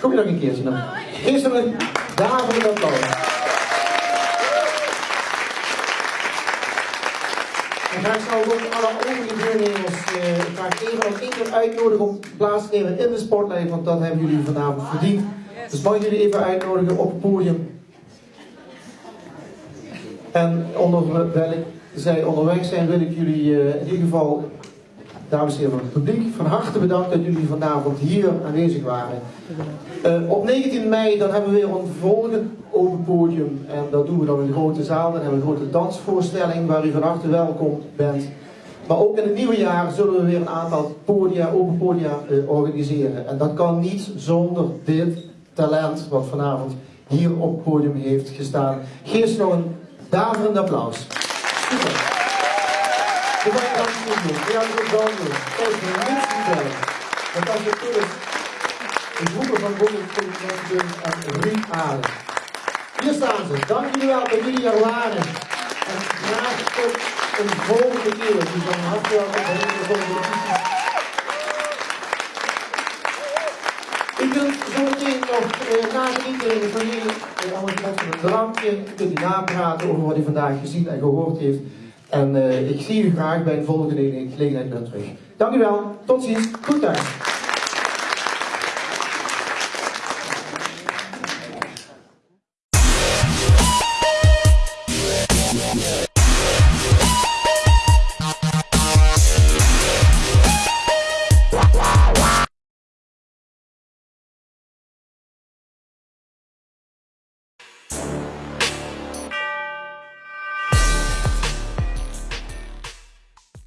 Kom je nog een keertje dan? Eerst een daverend applaus. En graag zou ook alle overige deelnemers uh, graag even nog één keer uitnodigen om plaats te nemen in de sportlijn, want dat hebben jullie vanavond verdiend. Dus mag jullie even uitnodigen op het podium. En onderwijl zij onderweg zijn, wil ik jullie uh, in ieder geval dames en heren van het publiek, van harte bedankt dat jullie vanavond hier aanwezig waren. Uh, op 19 mei dan hebben we weer een volgend open podium en dat doen we dan in de grote zaal. Dan hebben we een grote dansvoorstelling waar u van harte welkom bent. Maar ook in het nieuwe jaar zullen we weer een aantal podia, open podia uh, organiseren. En dat kan niet zonder dit talent wat vanavond hier op het podium heeft gestaan. Geef ze nog een daverend applaus. De Nederlandse Unie, ja, dat wel doen. Kijk, de mensen zijn. Want als je de groepen van Bondespolitie en Ruud Aarde. Hier staan ze. Dank jullie wel dat jullie er waren. En graag tot een volgende keer. Dus van harte welkom bij de volgende U kunt zo meteen nog eh, na de indeling van jullie eh, allemaal met een drankje, kunt napraten over wat u vandaag gezien en gehoord heeft. En uh, ik zie u graag bij een volgende gelegenheid weer terug. Dank u wel. Tot ziens. Goed thuis.